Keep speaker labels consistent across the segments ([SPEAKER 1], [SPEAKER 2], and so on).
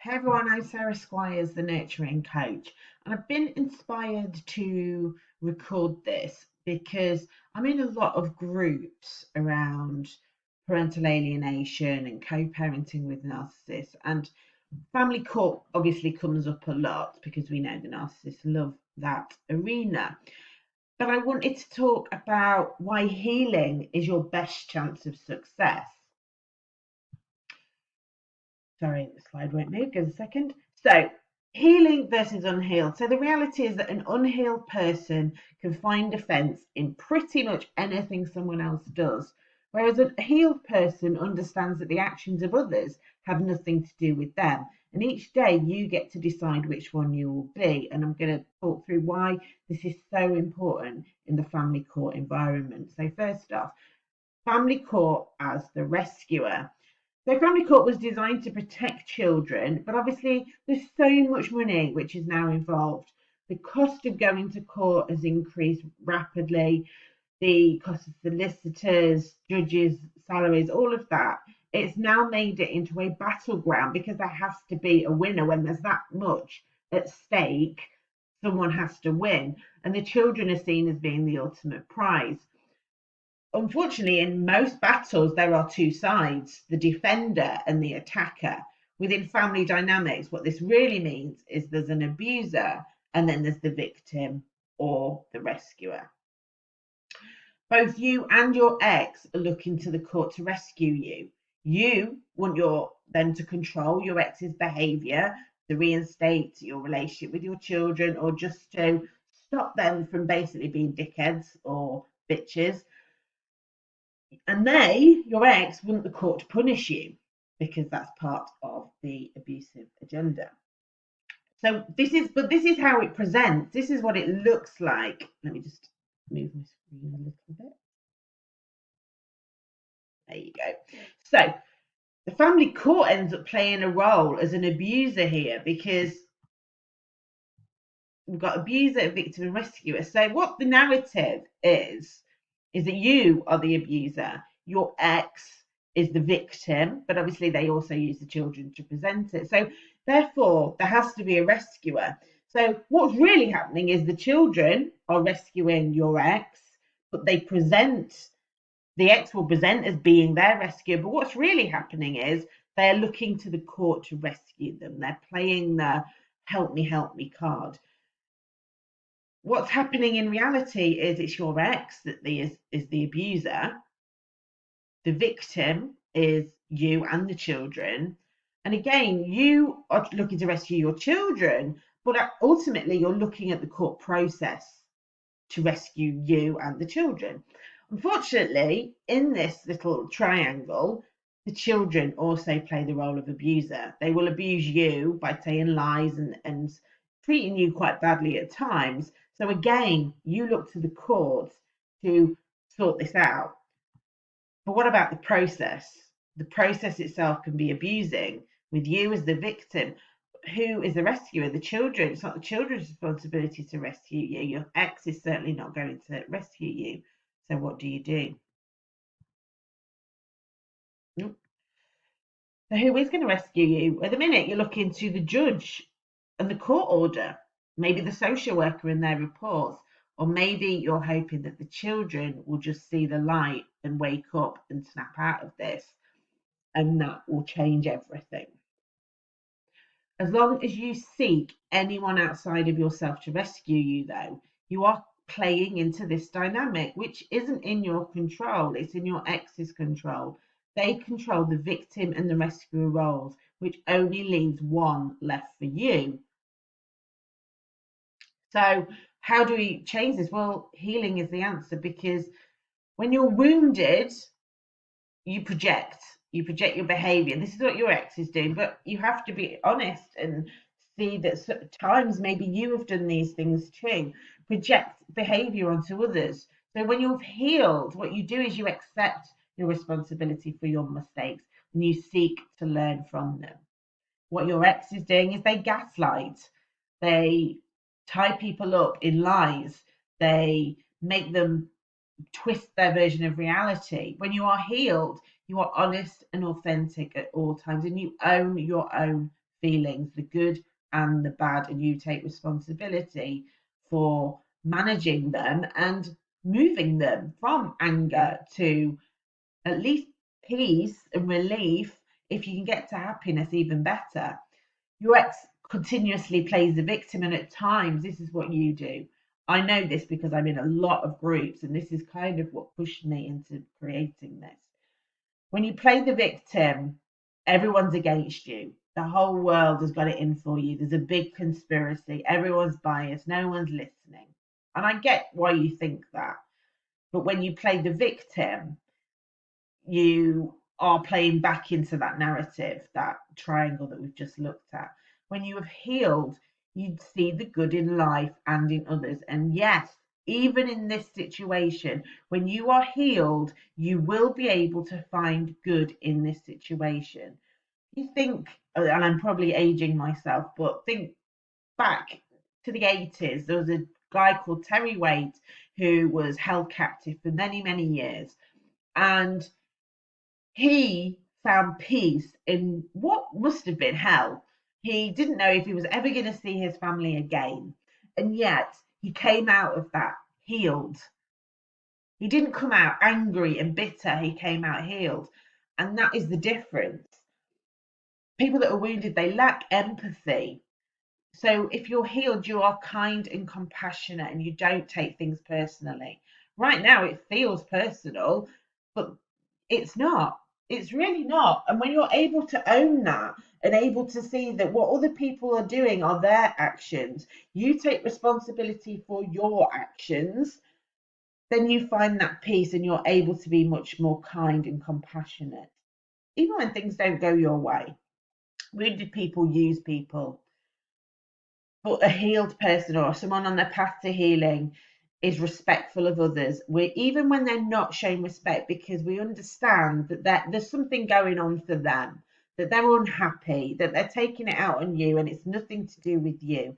[SPEAKER 1] Hey everyone, I'm Sarah Squires, the nurturing coach, and I've been inspired to record this because I'm in a lot of groups around parental alienation and co parenting with narcissists, and family court obviously comes up a lot because we know the narcissists love that arena. But I wanted to talk about why healing is your best chance of success. Sorry, the slide won't move. Give a second. So, healing versus unhealed. So, the reality is that an unhealed person can find offence in pretty much anything someone else does, whereas a healed person understands that the actions of others have nothing to do with them. And each day you get to decide which one you will be. And I'm going to talk through why this is so important in the family court environment. So, first off, family court as the rescuer. So Family Court was designed to protect children, but obviously there's so much money which is now involved. The cost of going to court has increased rapidly. The cost of solicitors, judges, salaries, all of that. It's now made it into a battleground because there has to be a winner when there's that much at stake. Someone has to win, and the children are seen as being the ultimate prize unfortunately, in most battles, there are two sides the defender and the attacker. Within family dynamics, what this really means is there's an abuser and then there's the victim or the rescuer. Both you and your ex are looking to the court to rescue you. You want your them to control your ex's behavior, to reinstate your relationship with your children, or just to stop them from basically being dickheads or bitches and they, your ex, want the court to punish you because that's part of the abusive agenda. So this is, but this is how it presents. This is what it looks like. Let me just move my screen a little bit. There you go. So the family court ends up playing a role as an abuser here because we've got abuser, victim, and rescuer. So what the narrative is is that you are the abuser, your ex is the victim, but obviously they also use the children to present it. So therefore, there has to be a rescuer. So what's really happening is the children are rescuing your ex, but they present the ex will present as being their rescuer. But what's really happening is they're looking to the court to rescue them. They're playing the help me, help me card what's happening in reality is it's your ex that the, is, is the abuser. The victim is you and the children. And again, you are looking to rescue your children, but ultimately you're looking at the court process to rescue you and the children. Unfortunately, in this little triangle, the children also play the role of abuser. They will abuse you by saying lies and, and treating you quite badly at times. So again, you look to the courts to sort this out. But what about the process? The process itself can be abusing with you as the victim. Who is the rescuer? The children. It's not the children's responsibility to rescue you. Your ex is certainly not going to rescue you. So what do you do? So who is going to rescue you? At the minute, you're looking to the judge and the court order maybe the social worker in their reports, or maybe you're hoping that the children will just see the light and wake up and snap out of this, and that will change everything. As long as you seek anyone outside of yourself to rescue you, though, you are playing into this dynamic, which isn't in your control, it's in your ex's control. They control the victim and the rescuer roles, which only leaves one left for you so, how do we change this? Well, healing is the answer because when you're wounded, you project, you project your behavior. This is what your ex is doing, but you have to be honest and see that times maybe you have done these things too. Project behavior onto others. So, when you've healed, what you do is you accept your responsibility for your mistakes and you seek to learn from them. What your ex is doing is they gaslight, they tie people up in lies. They make them twist their version of reality. When you are healed, you are honest and authentic at all times and you own your own feelings, the good and the bad, and you take responsibility for managing them and moving them from anger to at least peace and relief. If you can get to happiness, even better. Your ex continuously plays the victim, and at times, this is what you do. I know this because I'm in a lot of groups, and this is kind of what pushed me into creating this. When you play the victim, everyone's against you. The whole world has got it in for you. There's a big conspiracy. Everyone's biased. No one's listening. And I get why you think that. But when you play the victim, you are playing back into that narrative, that triangle that we've just looked at. When you have healed, you'd see the good in life and in others. And yes, even in this situation, when you are healed, you will be able to find good in this situation. You think, uh, and I'm probably aging myself, but think back to the 80s, there was a guy called Terry Waite who was held captive for many, many years. And he found peace in what must have been hell. He didn't know if he was ever going to see his family again. And yet he came out of that healed. He didn't come out angry and bitter, he came out healed. And that is the difference. People that are wounded, they lack empathy. So if you're healed, you are kind and compassionate and you don't take things personally. Right now, it feels personal, but it's not. It's really not. And when you're able to own that and able to see that what other people are doing are their actions, you take responsibility for your actions, then you find that peace and you're able to be much more kind and compassionate. Even when things don't go your way. Wounded people use people. But a healed person or someone on their path to healing is respectful of others. We even when they're not showing respect because we understand that there's something going on for them, that they're unhappy, that they're taking it out on you, and it's nothing to do with you.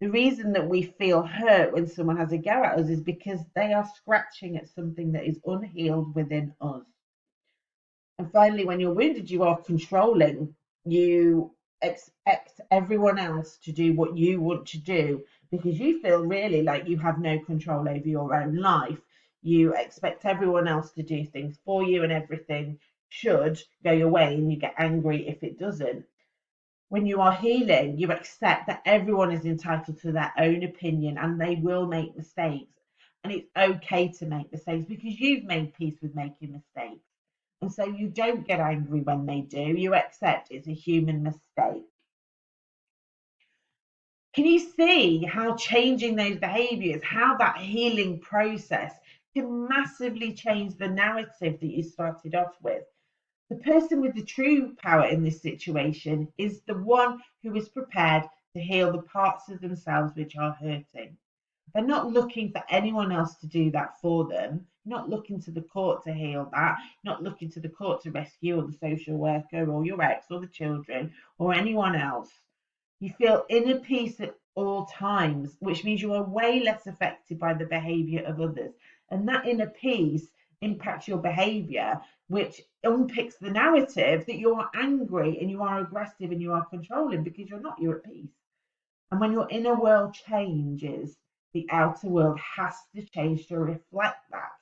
[SPEAKER 1] The reason that we feel hurt when someone has a go at us is because they are scratching at something that is unhealed within us. And finally, when you're wounded, you are controlling. You expect everyone else to do what you want to do because you feel really like you have no control over your own life. You expect everyone else to do things for you, and everything should go your way, and you get angry if it doesn't. When you are healing, you accept that everyone is entitled to their own opinion and they will make mistakes. And it's okay to make mistakes because you've made peace with making mistakes. And so you don't get angry when they do, you accept it's a human mistake. Can you see how changing those behaviors, how that healing process can massively change the narrative that you started off with? The person with the true power in this situation is the one who is prepared to heal the parts of themselves which are hurting. They're not looking for anyone else to do that for them. not looking to the court to heal that. not looking to the court to rescue or the social worker or your ex or the children or anyone else. You feel inner peace at all times, which means you are way less affected by the behavior of others. And that inner peace impacts your behavior, which unpicks the narrative that you are angry and you are aggressive and you are controlling because you're not, you're at peace. And when your inner world changes, the outer world has to change to reflect that.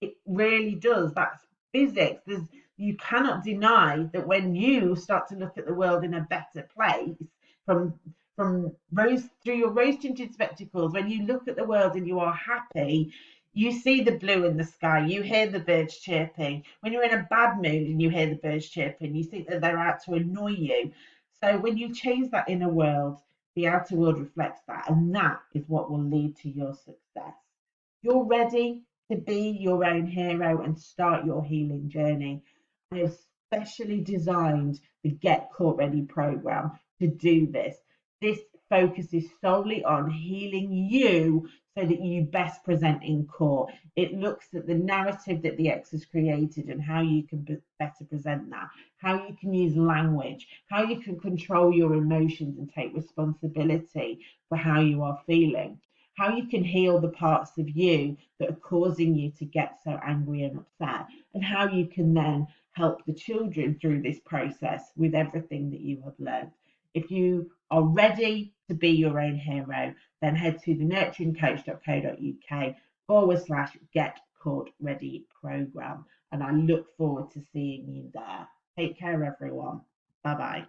[SPEAKER 1] It really does. That's physics. There's, you cannot deny that when you start to look at the world in a better place, from from rose through your rose tinted spectacles, when you look at the world and you are happy, you see the blue in the sky, you hear the birds chirping. When you're in a bad mood and you hear the birds chirping, you think that they're out to annoy you. So when you change that inner world, the outer world reflects that, and that is what will lead to your success. You're ready to be your own hero and start your healing journey. I have specially designed the Get court Ready program to do this. This focuses solely on healing you so that you best present in court. It looks at the narrative that the ex has created and how you can better present that, how you can use language, how you can control your emotions and take responsibility for how you are feeling, how you can heal the parts of you that are causing you to get so angry and upset, and how you can then help the children through this process with everything that you have learned. If you are ready to be your own hero, then head to the nurturingcoach.co.uk forward slash get court ready program. And I look forward to seeing you there. Take care, everyone. Bye bye.